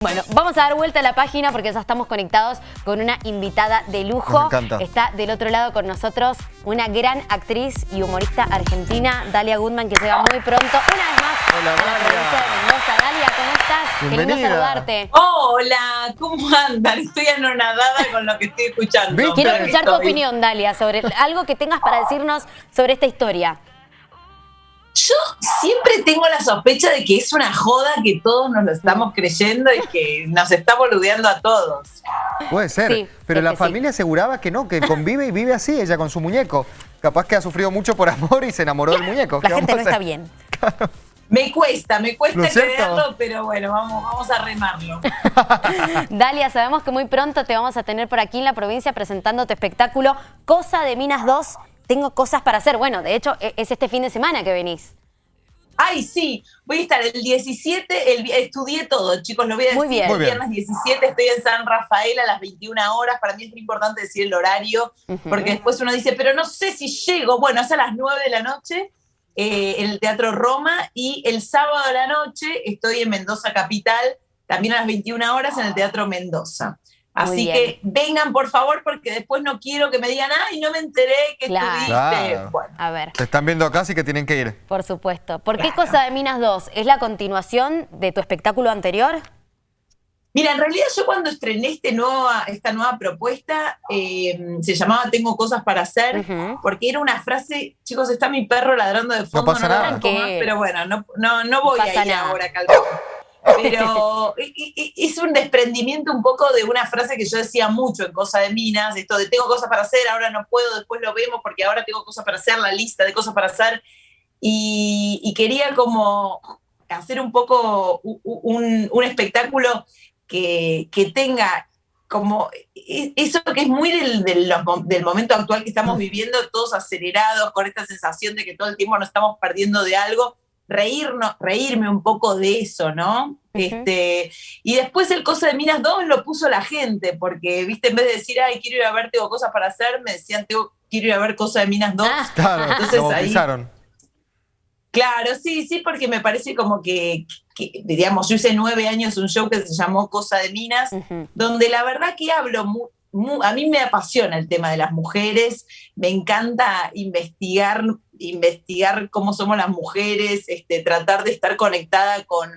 Bueno, vamos a dar vuelta a la página porque ya estamos conectados con una invitada de lujo. Me encanta. Está del otro lado con nosotros una gran actriz y humorista argentina, Dalia Goodman, que llega muy pronto, una vez más, Hola, a la Dalia. provincia de Mendoza. Dalia, ¿cómo estás? Qué lindo Bienvenida. saludarte. Hola, ¿cómo andan? Estoy anonadada con lo que estoy escuchando. Quiero escuchar tu opinión, Dalia, sobre algo que tengas para decirnos sobre esta historia. Yo siempre tengo la sospecha de que es una joda que todos nos lo estamos creyendo y que nos está boludeando a todos. Puede ser, Sí, pero la sí. familia aseguraba que no, que convive y vive así, ella con su muñeco. Capaz que ha sufrido mucho por amor y se enamoró del muñeco. La ¿Qué gente no está bien. Me cuesta, me ¿No cuesta creerlo, pero bueno, vamos, vamos a remarlo. Dalia, sabemos que muy pronto te vamos a tener por aquí en la provincia presentando tu espectáculo Cosa de Minas 2. Tengo cosas para hacer. Bueno, de hecho, e- es este fin de semana que venís. Ay, sí, voy a estar el 17, el, estudié todo, chicos, lo voy a decir. Muy bien. El viernes 17 estoy en San Rafael a las 21 horas. Para mí es muy importante decir el horario, porque después uno dice, pero no sé si llego. Bueno, es a las 9 de la noche eh, en el Teatro Roma y el sábado de la noche estoy en Mendoza Capital, también a las 21 horas en el Teatro Mendoza. Así que vengan, por favor, porque después no quiero que me digan, ay, no me enteré que Claro. estuviste. Claro. Bueno, A ver, Te están viendo acá, así que tienen que ir. por supuesto. ¿Por qué. Cosa de Minas 2? ¿Es la continuación de tu espectáculo anterior? Mira, en realidad yo cuando estrené este nueva, esta nueva propuesta, eh, se llamaba Tengo cosas para hacer, porque era una frase, chicos, está mi perro ladrando de fondo, pasa lo nada. más, pero bueno, no, no, no voy a ir nada. ahora, calma. Pero es un desprendimiento un poco de una frase que yo decía mucho en Cosa de Minas, esto de tengo cosas para hacer, ahora no puedo, después lo vemos porque ahora tengo cosas para hacer, la lista de cosas para hacer. Y, y quería como hacer un poco un, un espectáculo que, que tenga como e- eso que es muy del, del, del momento actual que estamos viviendo, todos acelerados, con esta sensación de que todo el tiempo nos estamos perdiendo de algo, reírnos, reírme un poco de eso, ¿no? este, y después el Cosa de Minas 2 lo puso la gente, porque, viste, en vez de decir, ay, quiero ir a ver, tengo cosas para hacer, me decían, tengo, quiero ir a ver Cosa de Minas 2. Ah, Claro, Entonces lo ahí-. Claro, sí, sí, porque me parece como que, que, digamos, yo hice nueve años un show que se llamó Cosa de Minas, donde la verdad que hablo, a mí me apasiona el tema de las mujeres, me encanta investigar, investigar cómo somos las mujeres, este, tratar de estar conectada con,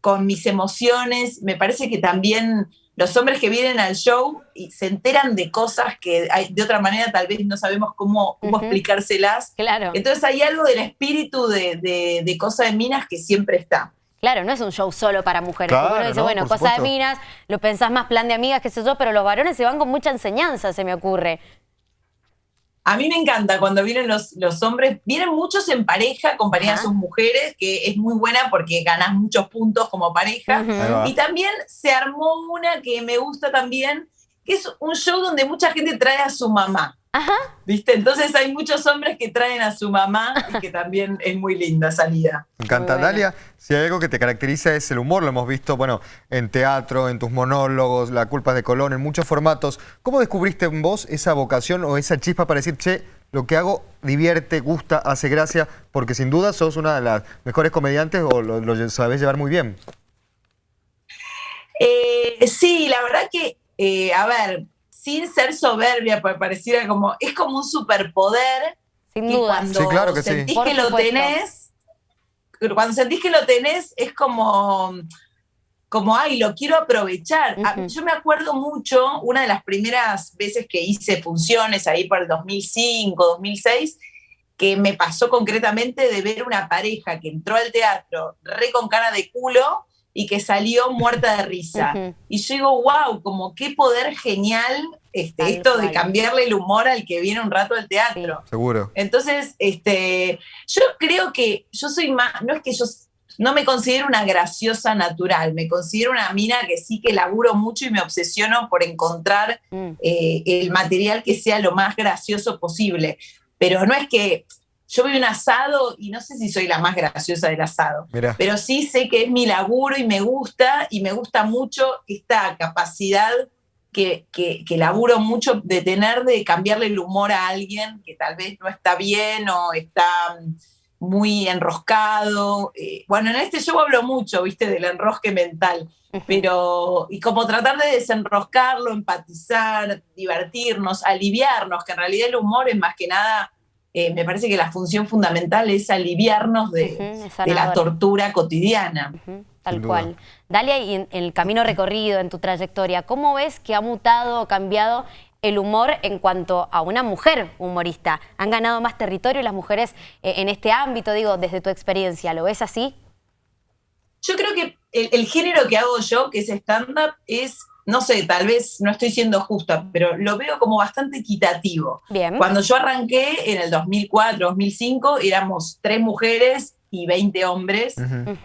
con mis emociones, me parece que también los hombres que vienen al show y se enteran de cosas que hay- de otra manera tal vez no sabemos cómo, cómo explicárselas. Claro, Entonces hay algo del espíritu de, de, de Cosa de Minas que siempre está. claro, no es un show solo para mujeres. Claro, Porque uno dice, no, bueno, por Cosa de. Minas, lo pensás más plan de amigas, qué sé yo, pero los varones se van con mucha enseñanza, se me ocurre. A mí me encanta cuando vienen los, los hombres, vienen muchos en pareja, acompañadas Ajá. a sus mujeres, que es muy buena porque ganás muchos puntos como pareja. Y también se armó una que me gusta también, que es un show donde mucha gente trae a su mamá. Ajá. ¿Viste? Entonces hay muchos hombres que traen a su mamá y que también es muy linda salida. Me encanta. Dalia, si hay algo que te caracteriza es el humor, lo hemos visto, bueno, en teatro, en tus monólogos, La culpa de Colón, en muchos formatos. ¿Cómo descubriste en vos esa vocación o esa chispa para decir, che, lo que hago divierte, gusta, hace gracia? Porque sin duda sos una de las mejores comediantes o lo, lo sabés llevar muy bien. Eh, sí, la verdad que, eh, a ver, sin ser soberbia, porque pareciera como, es como un superpoder Sin duda. cuando Sí, claro que sí. sentís Por que lo supuesto. tenés, cuando sentís que lo tenés, es como, como, ay, lo quiero aprovechar. A- Ujú. Yo me acuerdo mucho, una de las primeras veces que hice funciones ahí por el 2005, 2006, que me pasó concretamente de ver una pareja que entró al teatro re con cara de culo y que salió muerta de risa. Y yo digo, wow, como qué poder genial este, Tal esto de cambiarle el humor al que viene un rato al teatro. Seguro. Entonces, este, yo creo que yo soy más, no es que yo no me considero una graciosa natural, me considero una mina que sí que laburo mucho y me obsesiono por encontrar Mm. eh, el material que sea lo más gracioso posible. Pero no es que yo veo un asado y no sé si soy la más graciosa del asado, pero sí sé que es mi laburo y me gusta, y me gusta mucho esta capacidad que, que, que laburo mucho de tener de cambiarle el humor a alguien que tal vez no está bien o está muy enroscado. Eh, bueno, en este show hablo mucho, viste, del enrosque mental, pero, y como tratar de desenroscarlo, empatizar, divertirnos, aliviarnos, que en realidad el humor es más que nada, eh, me parece que la función fundamental es aliviarnos de, la tortura cotidiana. Tal cual. Dalia, y en el camino recorrido, en tu trayectoria, ¿cómo ves que ha mutado o cambiado el humor en cuanto a una mujer humorista. Han ganado más territorio las mujeres eh, en este ámbito, digo, desde tu experiencia. ¿Lo ves así? Yo creo que el, género que hago yo, que es stand-up, es, no sé, tal vez no estoy siendo justa, pero lo veo como bastante equitativo. Bien. Cuando yo arranqué en el 2004, 2005, éramos tres mujeres y 20 hombres.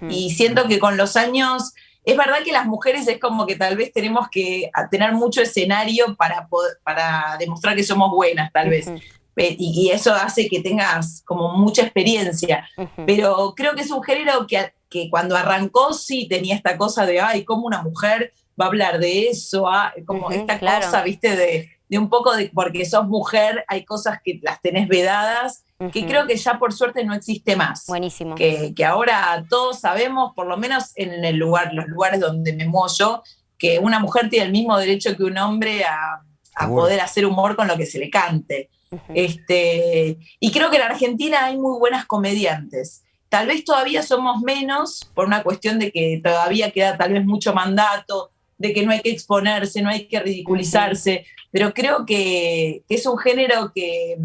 Y siento que con los años es verdad que las mujeres es como que tal vez tenemos que tener mucho escenario para, para demostrar que somos buenas, tal vez. y, eso hace que tengas como mucha experiencia. Pero creo que es un género que, que cuando arrancó sí tenía esta cosa de, ay, ¿cómo una mujer va a hablar de eso? Ah, como esta cosa, viste, de, de un poco de, porque sos mujer, hay cosas que las tenés vedadas que creo que ya por suerte no existe más. Buenísimo. Que, que, ahora todos sabemos, por lo menos en el lugar, los lugares donde me muevo yo, que una mujer tiene el mismo derecho que un hombre a, a poder hacer humor con lo que se le cante. este, y creo que en Argentina hay muy buenas comediantes. Tal vez todavía somos menos por una cuestión de que todavía queda tal vez mucho mandato, de que no hay que exponerse, no hay que ridiculizarse, pero creo que, que es un género que,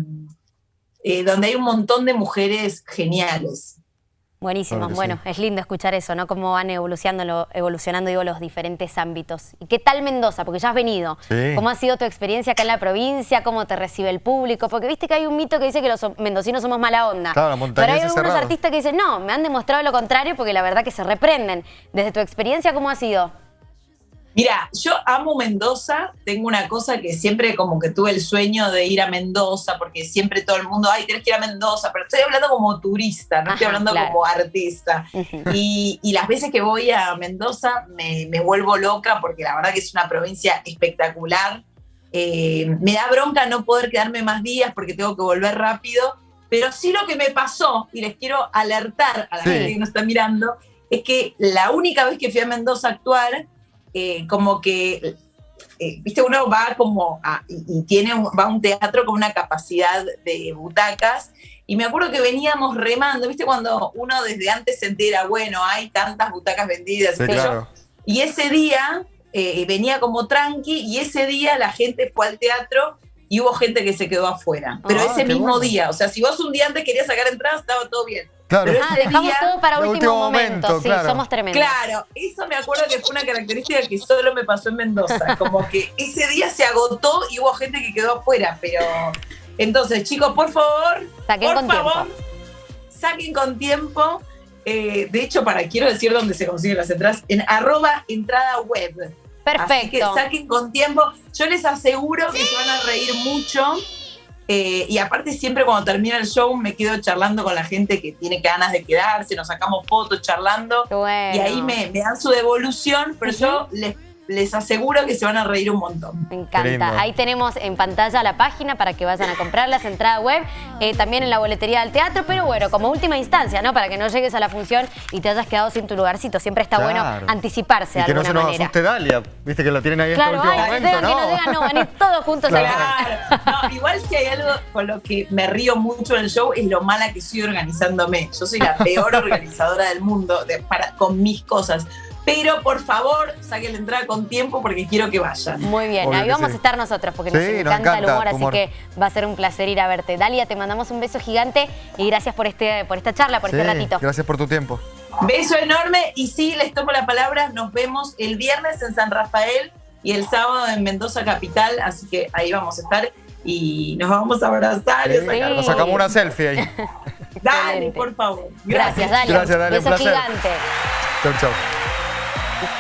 eh, donde hay un montón de mujeres geniales. Buenísimo, bueno, es lindo escuchar eso, ¿no? Cómo van evolucionando, evolucionando digo, los diferentes ámbitos. ¿Y qué tal Mendoza? Porque ya has venido. ¿Cómo ha sido tu experiencia acá en la provincia? ¿Cómo te recibe el público? Porque viste que hay un mito que dice que los mendocinos somos mala onda. Claro, Pero hay algunos artistas que dicen, no, me han demostrado lo contrario porque la verdad que se reprenden. Desde tu experiencia, ¿cómo ha sido? Mira, yo amo Mendoza, tengo una cosa que siempre como que tuve el sueño de ir a Mendoza, porque siempre todo el mundo, ay, tienes que ir a Mendoza, pero estoy hablando como turista, no estoy hablando como artista. y, las veces que voy a Mendoza me, vuelvo loca, porque la verdad que es una provincia espectacular. Eh, me da bronca no poder quedarme más días porque tengo que volver rápido, pero sí lo que me pasó, y les quiero alertar a la gente que nos está mirando, es que la única vez que fui a Mendoza a actuar, eh, como que, eh, viste, uno va como y, tiene va a un teatro con una capacidad de butacas. Y me acuerdo que veníamos remando, viste, cuando uno desde antes se entera, bueno, hay tantas butacas vendidas. y ese día eh, venía como tranqui y ese día la gente fue al teatro y hubo gente que se quedó afuera. Pero ah, ese mismo día, o sea, si vos un día antes querías sacar entradas, estaba todo bien. Claro. ah, dejamos todo para último, momento, sí, somos tremendos. Claro, eso me acuerdo que fue una característica que solo me pasó en Mendoza, como que ese día se agotó y hubo gente que quedó afuera, pero entonces chicos, por favor, saquen por favor, saquen con tiempo. Eh, de hecho, para quiero decir dónde se consiguen las entradas, en arroba entrada web. Perfecto. Así que saquen con tiempo. Yo les aseguro que se van a reír mucho. Eh, y aparte siempre cuando termina el show me quedo charlando con la gente que tiene ganas de quedarse, nos sacamos fotos charlando. Y ahí me, dan su devolución, pero yo les les aseguro que se van a reír un montón. Me encanta. Ahí tenemos en pantalla la página para que vayan a comprar las entradas web, eh, también en la boletería del teatro, pero bueno, como última instancia, ¿no? Para que no llegues a la función y te hayas quedado sin tu lugarcito. Siempre está bueno anticiparse de que no se nos asuste Dalia, viste que la tienen ahí claro, en este último momento, ¿no? que no digan, no, van a ir todos juntos claro. a no, Igual si hay algo con lo que me río mucho en el show es lo mala que estoy organizándome. Yo soy la peor organizadora del mundo para, con mis cosas pero por favor, saquen la entrada con tiempo porque quiero que vayan. Muy bien, ahí vamos a estar nosotros porque nos, encanta el humor, así que va a ser un placer ir a verte. Dalia, te mandamos un beso gigante y gracias por, este, por esta charla, por este ratito. Gracias por tu tiempo. Beso enorme y sí, les tomo la palabra, nos vemos el viernes en San Rafael y el sábado en Mendoza Capital, así que ahí vamos a estar y nos vamos a abrazar. Nos sacamos una selfie ahí. Dale, por favor. Gracias, Gracias Dalia. Gracias, Dalia. Beso gigante. Chau, chau. 26.